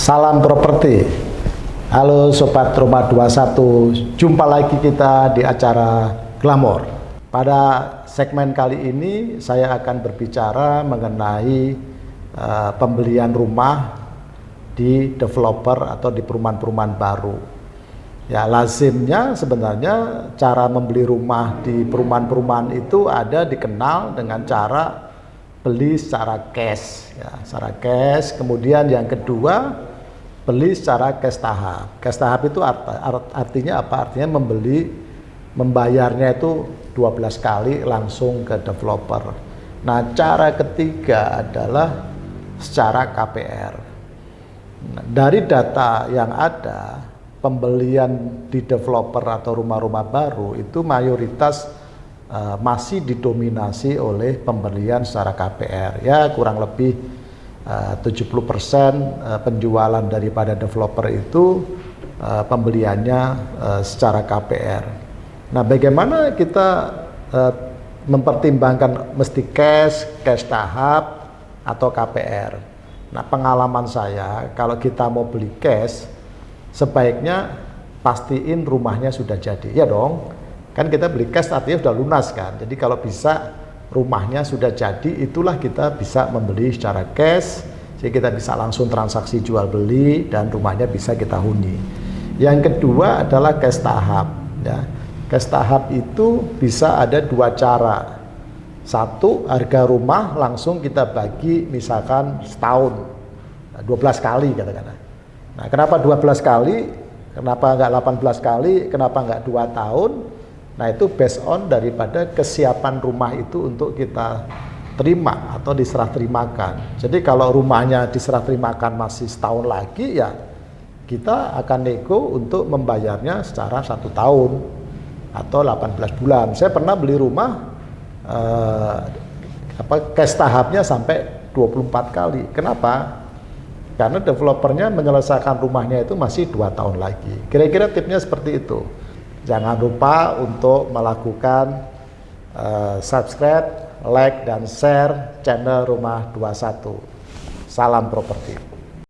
Salam properti. Halo Sobat Rumah 21, jumpa lagi kita di acara Glamor. Pada segmen kali ini saya akan berbicara mengenai uh, pembelian rumah di developer atau di perumahan-perumahan baru. Ya lazimnya sebenarnya cara membeli rumah di perumahan-perumahan itu ada dikenal dengan cara beli secara cash ya secara cash kemudian yang kedua beli secara cash tahap. Cash tahap itu art, art, artinya apa? Artinya membeli membayarnya itu 12 kali langsung ke developer. Nah, cara ketiga adalah secara KPR. Nah, dari data yang ada, pembelian di developer atau rumah-rumah baru itu mayoritas uh, masih didominasi oleh pembelian secara KPR. Ya, kurang lebih 70% uh, penjualan daripada developer itu uh, pembeliannya secara KPR. Nah, bagaimana kita mempertimbangkan mesti cash, cash tahap atau KPR. Nah, pengalaman saya kalau kita mau beli cash sebaiknya pastiin rumahnya sudah jadi. Ya dong. Kan kita beli cash artinya sudah lunas kan. Jadi kalau bisa rumahnya sudah jadi itulah kita bisa membeli secara cash jadi kita bisa langsung transaksi jual beli dan rumahnya bisa kita huni. Yang kedua adalah cash tahap ya. Cash tahap itu bisa ada dua cara. Satu harga rumah langsung kita bagi misalkan setahun. 12 kali katakanlah. Nah kenapa 12 kali? Kenapa enggak 18 kali? Kenapa enggak dua tahun Nah itu based on daripada kesiapan rumah itu untuk kita terima atau diserah terimakan. Jadi kalau rumahnya diserah terimakan masih setahun lagi ya kita akan nego untuk membayarnya secara satu tahun atau 18 bulan. Saya pernah beli rumah eh, apa cash tahapnya sampai 24 kali. Kenapa? Karena developernya menyelesaikan rumahnya itu masih dua tahun lagi. Kira-kira tipnya seperti itu. Jangan lupa untuk melakukan uh, subscribe, like, dan share channel Rumah 21. Salam properti.